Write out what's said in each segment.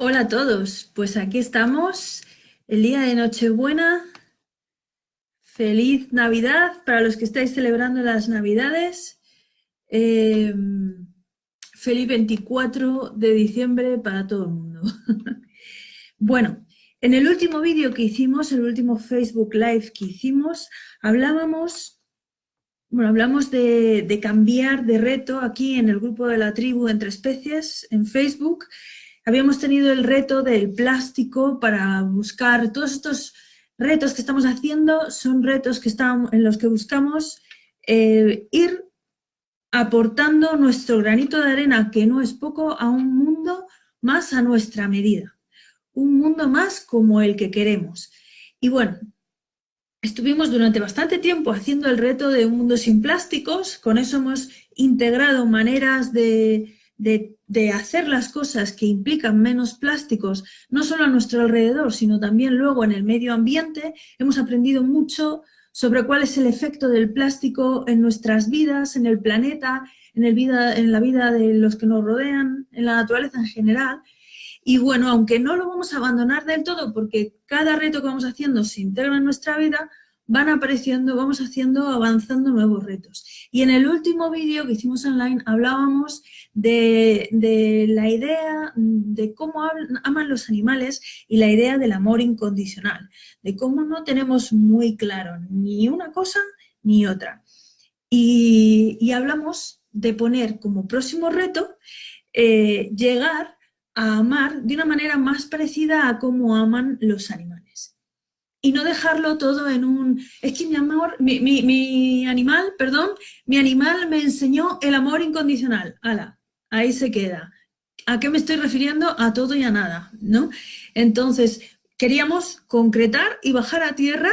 Hola a todos, pues aquí estamos, el día de Nochebuena. Feliz Navidad para los que estáis celebrando las Navidades. Em, feliz 24 de diciembre para todo el mundo. bueno, en el último vídeo que hicimos, el último Facebook Live que hicimos, hablábamos, bueno, hablamos de, de cambiar de reto aquí en el grupo de la tribu Entre Especies en Facebook habíamos tenido el reto del plástico para buscar todos estos retos que estamos haciendo, son retos que están, en los que buscamos eh, ir aportando nuestro granito de arena, que no es poco, a un mundo más a nuestra medida, un mundo más como el que queremos. Y bueno, estuvimos durante bastante tiempo haciendo el reto de un mundo sin plásticos, con eso hemos integrado maneras de, de, hacer las cosas que implican menos plásticos, no solo a nuestro alrededor, sino también luego en el medio ambiente, hemos aprendido mucho sobre cuál es el efecto del plástico en nuestras vidas, en el planeta, en, el vida, en la vida de los que nos rodean, en la naturaleza en general. Y bueno, aunque no lo vamos a abandonar del todo, porque cada reto que vamos haciendo se integra en nuestra vida, van apareciendo, vamos haciendo, avanzando nuevos retos. Y en el último vídeo que hicimos online hablábamos de, la idea de cómo aman los animales y la idea del amor incondicional, de cómo no tenemos muy claro ni una cosa ni otra. Y, hablamos de poner como próximo reto eh, llegar a amar de una manera más parecida a cómo aman los animales y no dejarlo todo en un... Es que mi amor, mi, mi, animal, perdón, mi animal me enseñó el amor incondicional. Ala, ahí se queda. ¿A qué me estoy refiriendo? A todo y a nada, ¿no? Entonces, queríamos concretar y bajar a tierra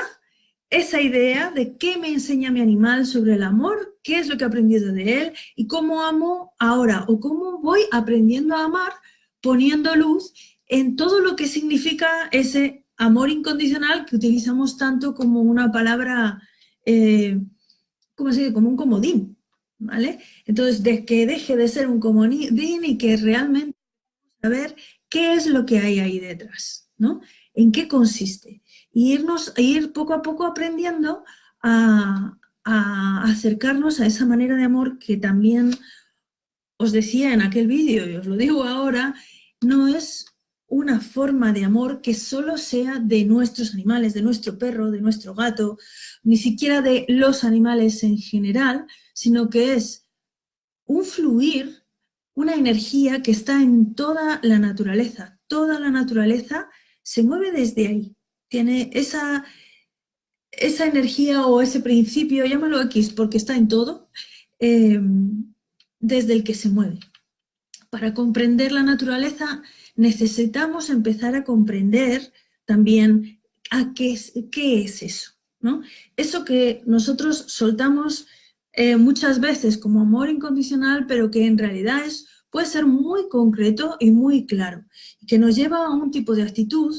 esa idea de qué me enseña mi animal sobre el amor, qué es lo que he aprendido de él y cómo amo ahora o cómo voy aprendiendo a amar poniendo luz en todo lo que significa ese amor incondicional que utilizamos tanto como una palabra, eh, ¿cómo? Como un comodín, ¿vale? Entonces, de que deje de ser un comodín y que realmente saber qué es lo que hay ahí detrás, ¿no? ¿En qué consiste? Y irnos, ir poco a poco aprendiendo a acercarnos a esa manera de amor que también os decía en aquel vídeo y os lo digo ahora, no es una forma de amor que solo sea de nuestros animales, de nuestro perro, de nuestro gato, ni siquiera de los animales en general, sino que es un fluir, una energía que está en toda la naturaleza. Toda la naturaleza se mueve desde ahí. Tiene esa, esa energía o ese principio, llámalo X, porque está en todo, eh, desde el que se mueve. Para comprender la naturaleza necesitamos empezar a comprender también a qué es, qué es eso, ¿no? Eso que nosotros soltamos eh, muchas veces como amor incondicional, pero que en realidad es, puede ser muy concreto y muy claro, que nos lleva a un tipo de actitud,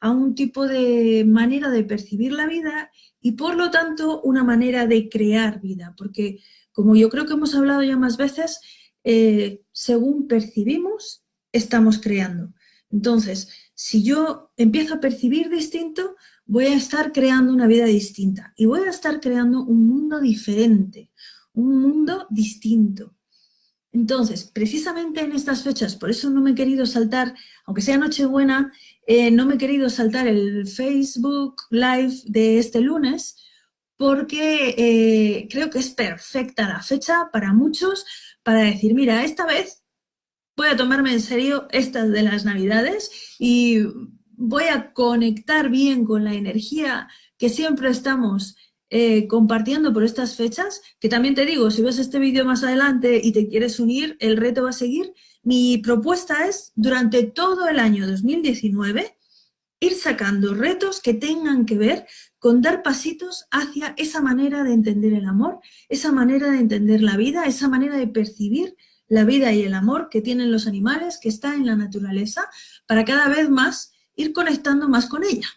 a un tipo de manera de percibir la vida y por lo tanto una manera de crear vida, porque como yo creo que hemos hablado ya más veces, eh, según percibimos, estamos creando. Entonces, si yo empiezo a percibir distinto, voy a estar creando una vida distinta y voy a estar creando un mundo diferente, un mundo distinto. Entonces, precisamente en estas fechas, por eso no me he querido saltar, aunque sea Nochebuena, eh, no me he querido saltar el Facebook Live de este lunes, porque eh, creo que es perfecta la fecha para muchos para decir, mira, esta vez voy a tomarme en serio estas de las navidades y voy a conectar bien con la energía que siempre estamos eh, compartiendo por estas fechas, que también te digo, si ves este vídeo más adelante y te quieres unir, el reto va a seguir. Mi propuesta es, durante todo el año 2019, ir sacando retos que tengan que ver con dar pasitos hacia esa manera de entender el amor, esa manera de entender la vida, esa manera de percibir la vida y el amor que tienen los animales, que está en la naturaleza, para cada vez más ir conectando más con ella.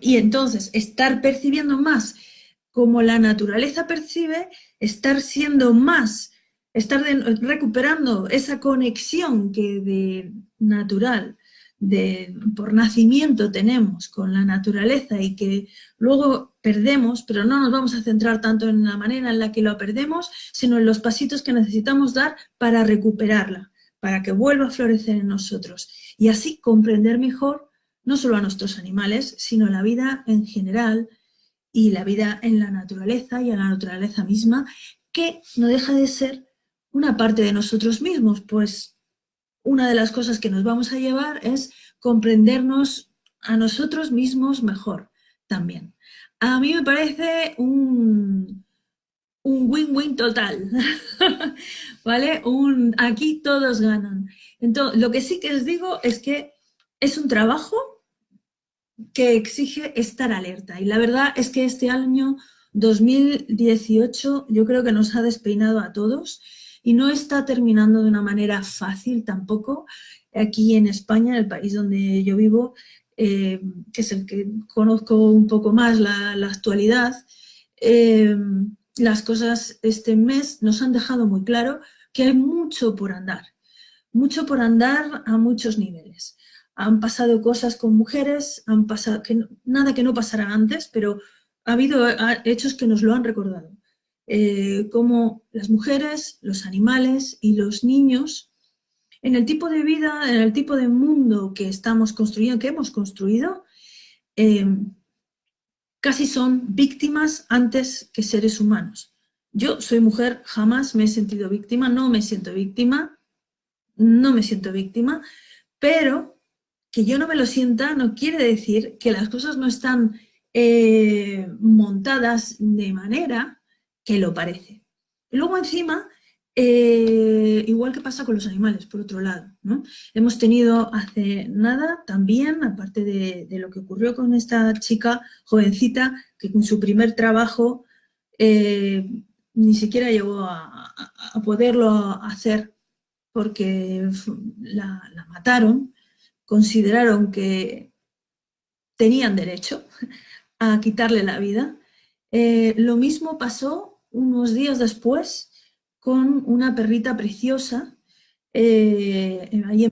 y entonces estar percibiendo más como la naturaleza percibe, estar siendo más estar recuperando esa conexión que de natural, de, por nacimiento tenemos con la naturaleza y que luego perdemos, pero no nos vamos a centrar tanto en la manera en la que lo perdemos, sino en los pasitos que necesitamos dar para recuperarla, para que vuelva a florecer en nosotros y así comprender mejor no solo a nuestros animales, sino la vida en general y la vida en la naturaleza y a la naturaleza misma, que no deja de ser una parte de nosotros mismos, pues una de las cosas que nos vamos a llevar es comprendernos a nosotros mismos mejor también. A mí me parece un win-win total, ¿vale? Un, aquí todos ganan. Entonces, lo que sí que os digo es que es un trabajo que exige estar alerta. Y la verdad es que este año 2018 yo creo que nos ha despeinado a todos y no está terminando de una manera fácil tampoco. Aquí en España, en el país donde yo vivo, eh, que es el que conozco un poco más la, actualidad, eh, las cosas este mes nos han dejado muy claro que hay mucho por andar, mucho por andar a muchos niveles han pasado cosas con mujeres, han pasado que nada que no pasara antes, pero ha habido hechos que nos lo han recordado. Eh, como las mujeres, los animales y los niños, en el tipo de vida, en el tipo de mundo que estamos construyendo, que hemos construido, eh, casi son víctimas antes que seres humanos. Yo soy mujer, jamás me he sentido víctima, no me siento víctima, no me siento víctima, pero que yo no me lo sienta no quiere decir que las cosas no están eh, montadas de manera que lo parece. Luego encima, eh, igual que pasa con los animales, por otro lado, hemos tenido hace nada también, aparte de, lo que ocurrió con esta chica jovencita, que con su primer trabajo eh, ni siquiera llegó a, poderlo hacer porque la mataron, consideraron que tenían derecho a quitarle la vida. Eh, lo mismo pasó unos días después con una perrita preciosa, eh, ahí en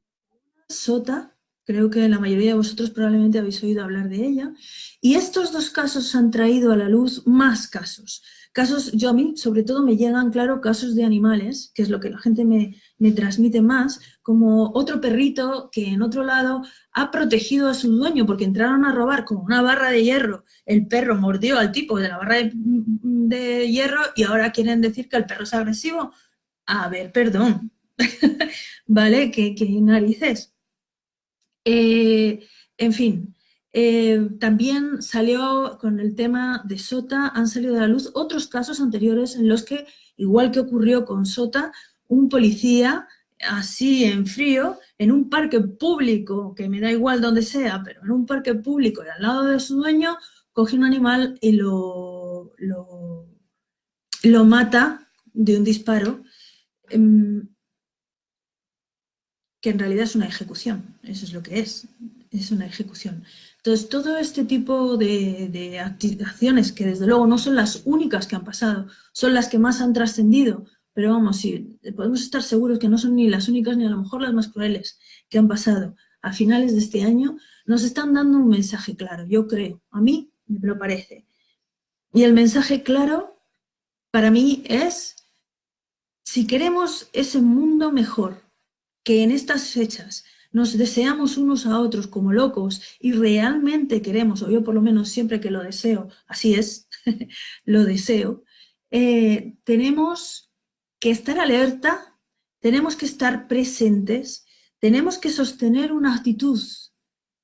Sota, creo que la mayoría de vosotros probablemente habéis oído hablar de ella, y estos dos casos han traído a la luz más casos. Casos, yo a mí sobre todo me llegan, claro, casos de animales, que es lo que la gente me, me transmite más, como otro perrito que en otro lado ha protegido a su dueño porque entraron a robar con una barra de hierro, el perro mordió al tipo de la barra de, hierro y ahora quieren decir que el perro es agresivo. A ver, perdón, ¿vale? ¿Qué, narices? Eh, en fin, eh, también salió con el tema de Sota, han salido a la luz otros casos anteriores en los que, igual que ocurrió con Sota, un policía así en frío, en un parque público, que me da igual donde sea, pero en un parque público y al lado de su dueño, coge un animal y lo, lo, mata de un disparo, em, que en realidad es una ejecución, eso es lo que es, es una ejecución. Entonces, todo este tipo de, de acciones, que desde luego no son las únicas que han pasado, son las que más han trascendido, pero vamos, sí, podemos estar seguros que no son ni las únicas ni a lo mejor las más crueles que han pasado a finales de este año, nos están dando un mensaje claro, yo creo, a mí me lo parece. Y el mensaje claro para mí es, si queremos ese mundo mejor, que en estas fechas nos deseamos unos a otros como locos y realmente queremos, o yo por lo menos siempre que lo deseo, así es, lo deseo, eh, tenemos que estar alerta, tenemos que estar presentes, tenemos que sostener una actitud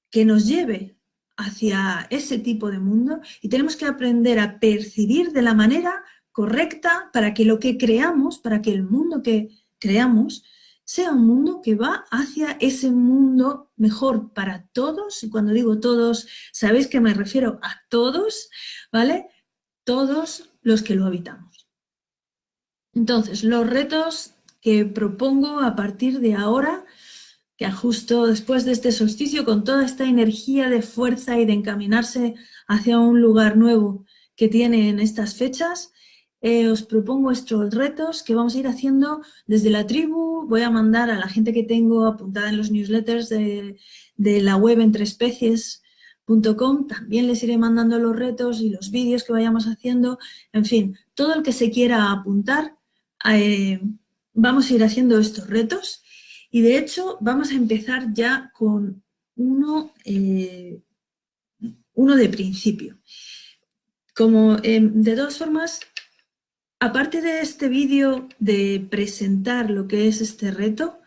que nos lleve hacia ese tipo de mundo y tenemos que aprender a percibir de la manera correcta para que lo que creamos, para que el mundo que creamos sea un mundo que va hacia ese mundo mejor para todos, y cuando digo todos, sabéis que me refiero a todos, ¿vale? Todos los que lo habitamos. Entonces, los retos que propongo a partir de ahora, que justo después de este solsticio, con toda esta energía de fuerza y de encaminarse hacia un lugar nuevo que tiene en estas fechas, eh, os propongo estos retos que vamos a ir haciendo desde la tribu. Voy a mandar a la gente que tengo apuntada en los newsletters de, la web entreespecies.com. También les iré mandando los retos y los vídeos que vayamos haciendo. En fin, todo el que se quiera apuntar, eh, vamos a ir haciendo estos retos. Y de hecho, vamos a empezar ya con uno, eh, uno de principio. Como de todas formas, Aparte de este vídeo de presentar lo que es este reto,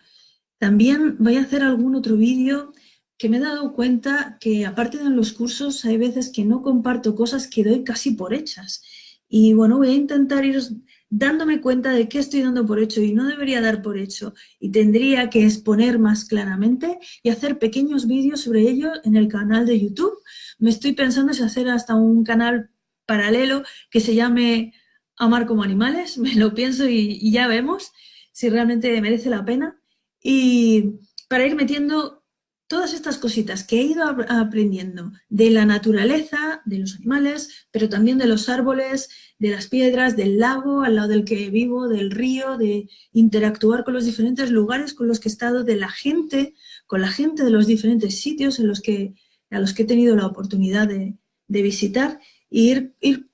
también voy a hacer algún otro vídeo que me he dado cuenta que aparte de en los cursos hay veces que no comparto cosas que doy casi por hechas. Y bueno, voy a intentar ir dándome cuenta de qué estoy dando por hecho y no debería dar por hecho y tendría que exponer más claramente y hacer pequeños vídeos sobre ello en el canal de YouTube. Me estoy pensando si hacer hasta un canal paralelo que se llame amar como animales, me lo pienso y, ya vemos si realmente merece la pena. Y para ir metiendo todas estas cositas que he ido aprendiendo de la naturaleza, de los animales, pero también de los árboles, de las piedras, del lago al lado del que vivo, del río, de interactuar con los diferentes lugares con los que he estado, de la gente, con la gente de los diferentes sitios en los que, a los que he tenido la oportunidad de, visitar, e ir, ir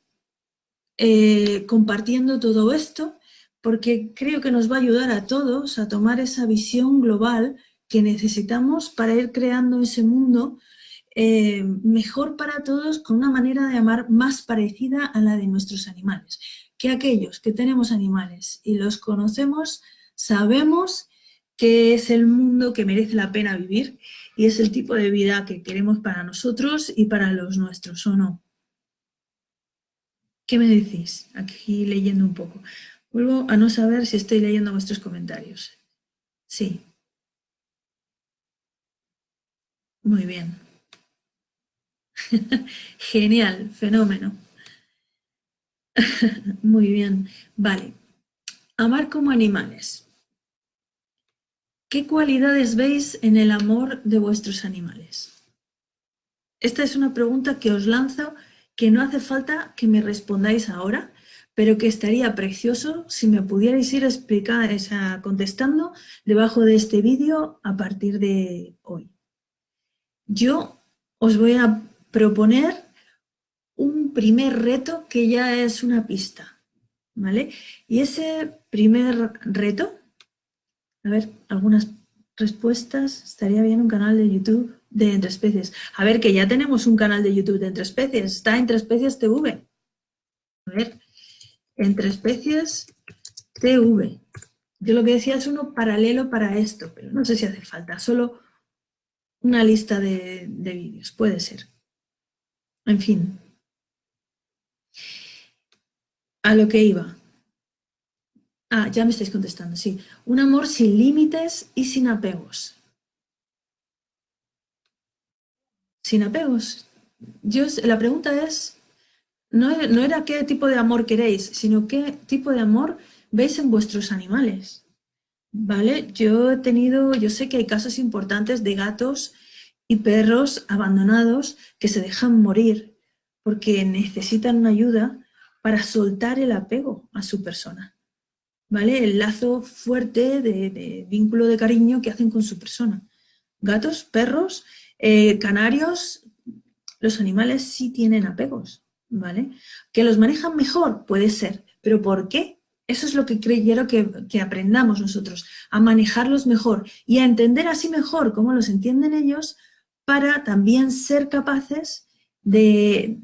eh, compartiendo todo esto, porque creo que nos va a ayudar a todos a tomar esa visión global que necesitamos para ir creando ese mundo eh, mejor para todos con una manera de amar más parecida a la de nuestros animales. Que aquellos que tenemos animales y los conocemos, sabemos que es el mundo que merece la pena vivir y es el tipo de vida que queremos para nosotros y para los nuestros, ¿o no? ¿Qué me decís? Aquí leyendo un poco. Vuelvo a no saber si estoy leyendo vuestros comentarios. Sí. Muy bien. Genial, fenómeno. Muy bien. Vale. Amar como animales. ¿Qué cualidades veis en el amor de vuestros animales? Esta es una pregunta que os lanzo que no hace falta que me respondáis ahora, pero que estaría precioso si me pudierais ir explicar, contestando debajo de este vídeo a partir de hoy. Yo os voy a proponer un primer reto que ya es una pista, ¿vale? Y ese primer reto, a ver, algunas respuestas, estaría bien un canal de YouTube de Entre Especies. A ver, que ya tenemos un canal de YouTube de Entre Especies, está Entre Especies TV. A ver, Entre Especies TV. Yo lo que decía es uno paralelo para esto, pero no sé si hace falta, solo una lista de, de vídeos, puede ser. En fin. A lo que iba. Ah, ya me estáis contestando, sí. Un amor sin límites y sin apegos. Sin apegos. Yo, la pregunta es, no, no era qué tipo de amor queréis, sino qué tipo de amor veis en vuestros animales. ¿Vale? Yo he tenido, yo sé que hay casos importantes de gatos y perros abandonados que se dejan morir porque necesitan una ayuda para soltar el apego a su persona. ¿Vale? El lazo fuerte de, de vínculo de cariño que hacen con su persona. Gatos, perros eh, canarios, los animales sí tienen apegos, ¿vale? ¿Que los manejan mejor? Puede ser, pero ¿por qué? Eso es lo que quiero que, aprendamos nosotros, a manejarlos mejor y a entender así mejor cómo los entienden ellos para también ser capaces de,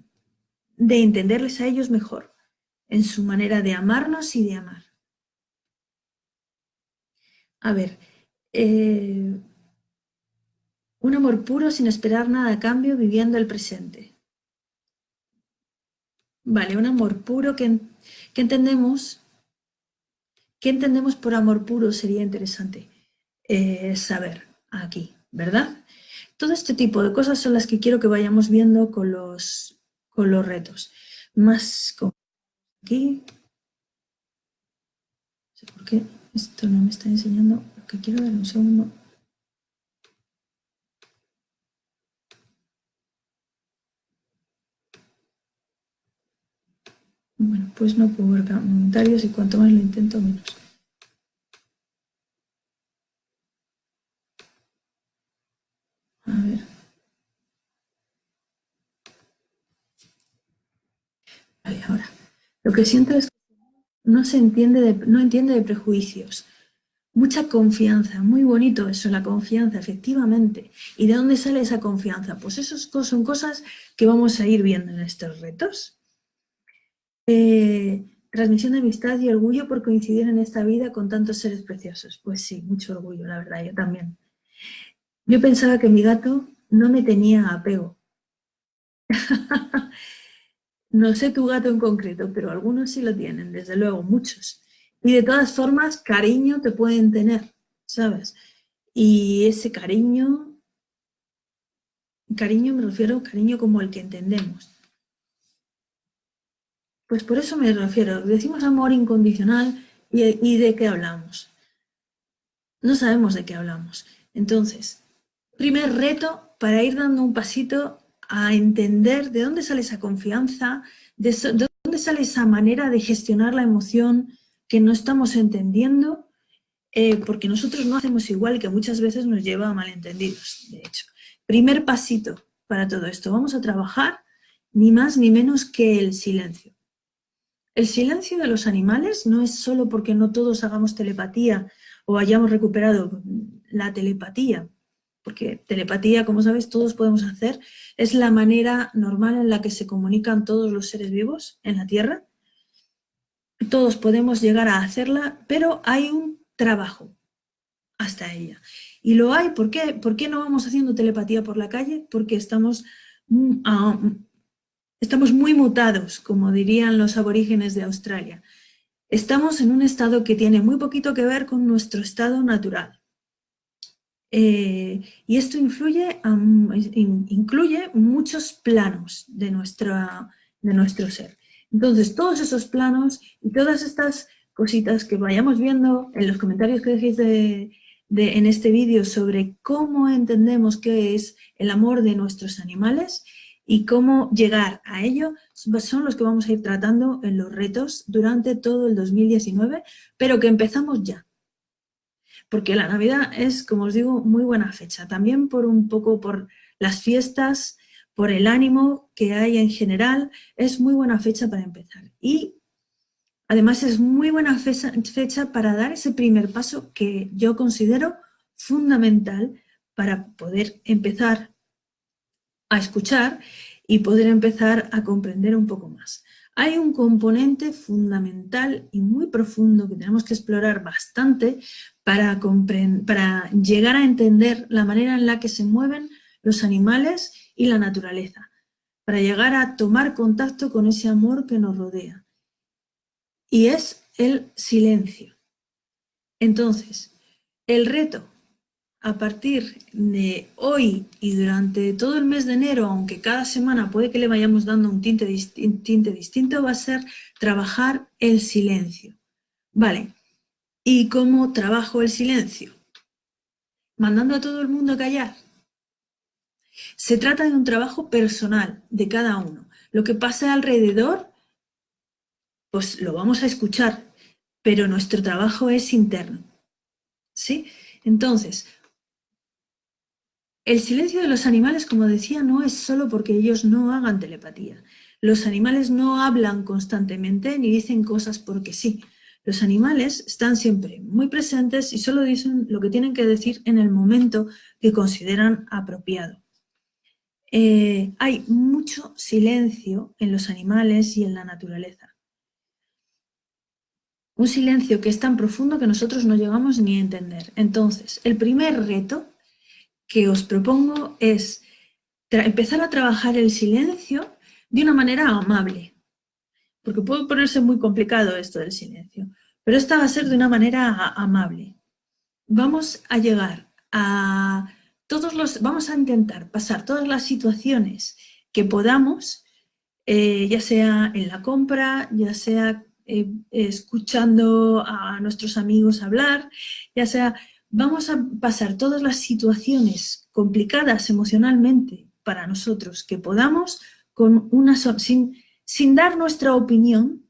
de entenderles a ellos mejor en su manera de amarnos y de amar. A ver, eh, un amor puro sin esperar nada a cambio, viviendo el presente. Vale, un amor puro que, entendemos, ¿qué entendemos por amor puro? Sería interesante eh, saber aquí, ¿verdad? Todo este tipo de cosas son las que quiero que vayamos viendo con los, con los retos. Más aquí. No sé por qué esto no me está enseñando lo que quiero ver un segundo. Bueno, pues no puedo ver comentarios y cuanto más lo intento, menos. A ver. Vale, ahora. Lo que siento es que no se entiende de, no entiende de prejuicios. Mucha confianza, muy bonito eso, la confianza, efectivamente. ¿Y de dónde sale esa confianza? Pues eso son cosas que vamos a ir viendo en estos retos. Transmisión de amistad y orgullo por coincidir en esta vida con tantos seres preciosos. Pues sí, mucho orgullo, la verdad, yo también. Yo pensaba que mi gato no me tenía apego. no sé tu gato en concreto, pero algunos sí lo tienen, desde luego, muchos. Y de todas formas, cariño te pueden tener, ¿sabes? Y ese cariño, cariño me refiero a cariño como el que entendemos. Pues por eso me refiero, decimos amor incondicional y, de qué hablamos. No sabemos de qué hablamos. Entonces, primer reto para ir dando un pasito a entender de dónde sale esa confianza, de, dónde sale esa manera de gestionar la emoción que no estamos entendiendo, eh, porque nosotros no hacemos igual que muchas veces nos lleva a malentendidos, de hecho. Primer pasito para todo esto, vamos a trabajar ni más ni menos que el silencio. El silencio de los animales no es solo porque no todos hagamos telepatía o hayamos recuperado la telepatía, porque telepatía, como sabes, todos podemos hacer, es la manera normal en la que se comunican todos los seres vivos en la Tierra. Todos podemos llegar a hacerla, pero hay un trabajo hasta ella. Y lo hay, ¿por qué? ¿Por qué no vamos haciendo telepatía por la calle? Porque estamos mm, Estamos muy mutados, como dirían los aborígenes de Australia. Estamos en un estado que tiene muy poquito que ver con nuestro estado natural. Eh, y esto influye, incluye muchos planos de, nuestra, de nuestro ser. Entonces, todos esos planos y todas estas cositas que vayamos viendo en los comentarios que dejéis en este vídeo sobre cómo entendemos qué es el amor de nuestros animales, y cómo llegar a ello son los que vamos a ir tratando en los retos durante todo el 2019, pero que empezamos ya. Porque la Navidad es, como os digo, muy buena fecha. También por un poco por las fiestas, por el ánimo que hay en general, es muy buena fecha para empezar. Y además es muy buena fecha para dar ese primer paso que yo considero fundamental para poder empezar a escuchar y poder empezar a comprender un poco más. Hay un componente fundamental y muy profundo que tenemos que explorar bastante para, para llegar a entender la manera en la que se mueven los animales y la naturaleza, para llegar a tomar contacto con ese amor que nos rodea. Y es el silencio. Entonces, el reto a partir de hoy y durante todo el mes de enero, aunque cada semana puede que le vayamos dando un tinte, distinto, va a ser trabajar el silencio. Vale, ¿y cómo trabajo el silencio? Mandando a todo el mundo a callar. Se trata de un trabajo personal de cada uno. Lo que pasa alrededor, pues lo vamos a escuchar, pero nuestro trabajo es interno. ¿Sí? Entonces, el silencio de los animales, como decía, no es solo porque ellos no hagan telepatía. Los animales no hablan constantemente ni dicen cosas porque sí. Los animales están siempre muy presentes y solo dicen lo que tienen que decir en el momento que consideran apropiado. Eh, hay mucho silencio en los animales y en la naturaleza. Un silencio que es tan profundo que nosotros no llegamos ni a entender. Entonces, el primer reto que os propongo es empezar a trabajar el silencio de una manera amable. Porque puede ponerse muy complicado esto del silencio, pero esta va a ser de una manera amable. Vamos a llegar a todos los, vamos a intentar pasar todas las situaciones que podamos, eh, ya sea en la compra, ya sea eh, escuchando a nuestros amigos hablar, ya sea vamos a pasar todas las situaciones complicadas emocionalmente para nosotros que podamos con una sin, dar nuestra opinión,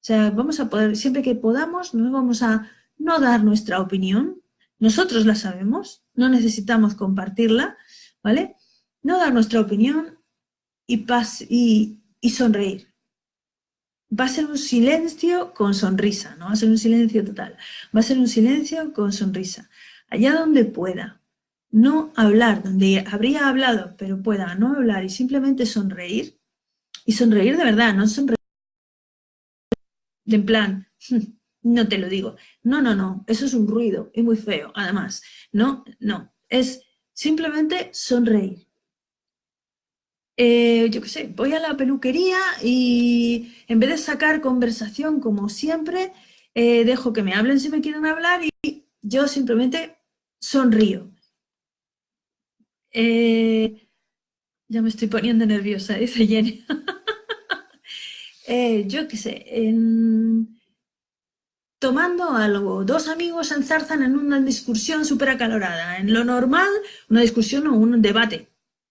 O sea, vamos a poder, siempre que podamos, nos vamos a no dar nuestra opinión, nosotros la sabemos, no necesitamos compartirla, ¿vale? No dar nuestra opinión y, y, y sonreír. Va a ser un silencio con sonrisa, no va a ser un silencio total, va a ser un silencio con sonrisa. Allá donde pueda, no hablar, donde habría hablado, pero pueda no hablar y simplemente sonreír, y sonreír de verdad, no sonreír en plan, no te lo digo. No, no, no, eso es un ruido y muy feo, además. No, no, es simplemente sonreír. Eh, yo qué sé, voy a la peluquería y en vez de sacar conversación como siempre, eh, dejo que me hablen si me quieren hablar y yo simplemente sonrío. Eh, ya me estoy poniendo nerviosa, dice Jenny. yo qué sé, en tomando algo. Dos amigos se enzarzan en una discusión súper acalorada. En lo normal, una discusión o un debate,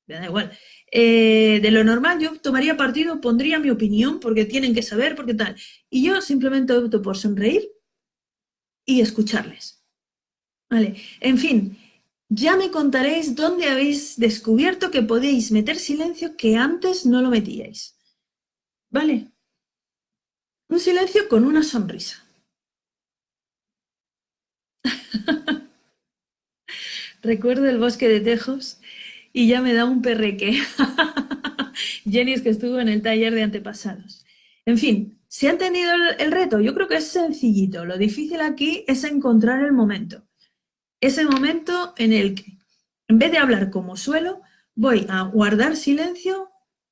me da igual. Eh, de lo normal yo tomaría partido, pondría mi opinión, porque tienen que saber, porque tal. Y yo simplemente opto por sonreír y escucharles. Vale, en fin, ya me contaréis dónde habéis descubierto que podéis meter silencio que antes no lo metíais. ¿Vale? Un silencio con una sonrisa. Recuerdo el bosque de Tejos y ya me da un perreque. Jenny es que estuvo en el taller de antepasados. En fin, ¿se ha entendido el, reto? Yo creo que es sencillito. Lo difícil aquí es encontrar el momento. Ese momento en el que, en vez de hablar como suelo, voy a guardar silencio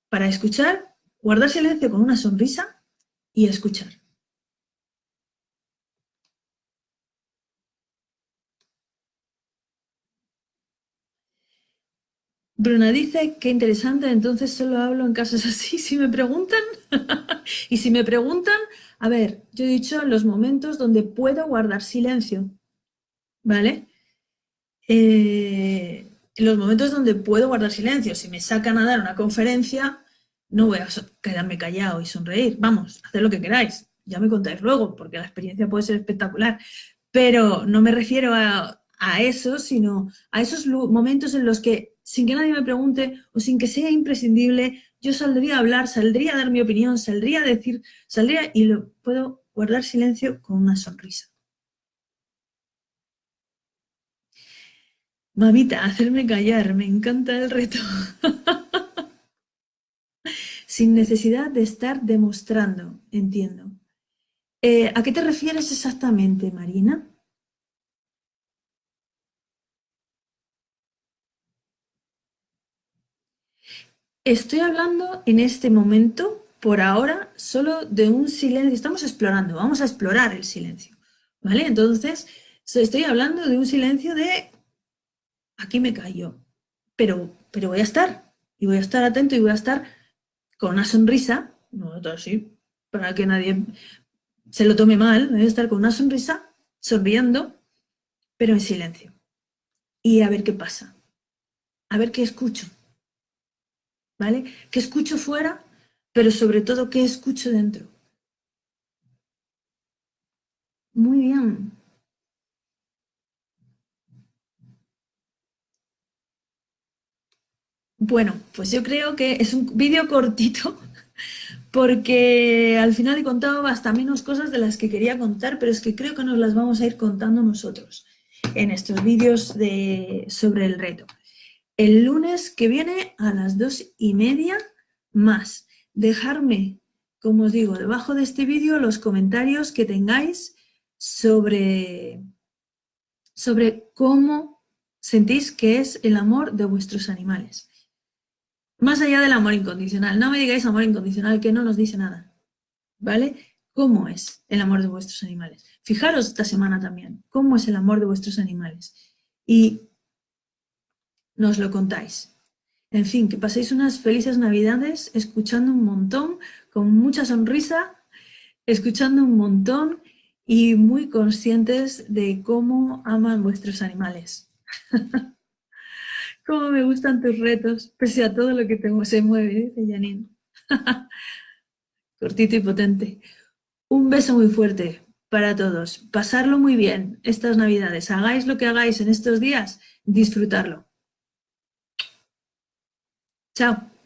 para escuchar, guardar silencio con una sonrisa y escuchar. Bruna dice, qué interesante, entonces solo hablo en casos así. Si me preguntan, y si me preguntan, a ver, yo he dicho los momentos donde puedo guardar silencio, ¿vale? Eh, los momentos donde puedo guardar silencio, si me sacan a dar una conferencia, no voy a quedarme callado y sonreír. Vamos, haced lo que queráis, ya me contáis luego, porque la experiencia puede ser espectacular. Pero no me refiero a, a eso, sino a esos momentos en los que sin que nadie me pregunte o sin que sea imprescindible, yo saldría a hablar, saldría a dar mi opinión, saldría a decir, saldría y lo puedo guardar silencio con una sonrisa. Mamita, hacerme callar, me encanta el reto. Sin necesidad de estar demostrando, entiendo. Eh, ¿A qué te refieres exactamente, Marina? Estoy hablando en este momento, por ahora, solo de un silencio. Estamos explorando, vamos a explorar el silencio. ¿Vale? Entonces, estoy hablando de un silencio de aquí me callo, pero, pero voy a estar, y voy a estar atento y voy a estar con una sonrisa, no así, para que nadie se lo tome mal, voy a estar con una sonrisa, sonriendo, pero en silencio. Y a ver qué pasa, a ver qué escucho. ¿Vale? ¿Qué escucho fuera? Pero sobre todo, ¿qué escucho dentro? Muy bien. Bueno, pues yo creo que es un vídeo cortito porque al final he contado hasta menos cosas de las que quería contar, pero es que creo que nos las vamos a ir contando nosotros en estos vídeos de, sobre el reto el lunes que viene a las dos y media más. Dejarme, como os digo, debajo de este vídeo los comentarios que tengáis sobre, sobre cómo sentís que es el amor de vuestros animales. Más allá del amor incondicional, no me digáis amor incondicional que no nos dice nada, ¿vale? ¿Cómo es el amor de vuestros animales? Fijaros esta semana también, ¿cómo es el amor de vuestros animales? Y nos lo contáis. En fin, que paséis unas felices navidades escuchando un montón, con mucha sonrisa, escuchando un montón y muy conscientes de cómo aman vuestros animales. cómo me gustan tus retos, pese a todo lo que tengo, se mueve, dice Janine. Cortito y potente. Un beso muy fuerte para todos. Pasarlo muy bien estas navidades. Hagáis lo que hagáis en estos días, disfrutarlo. Chao.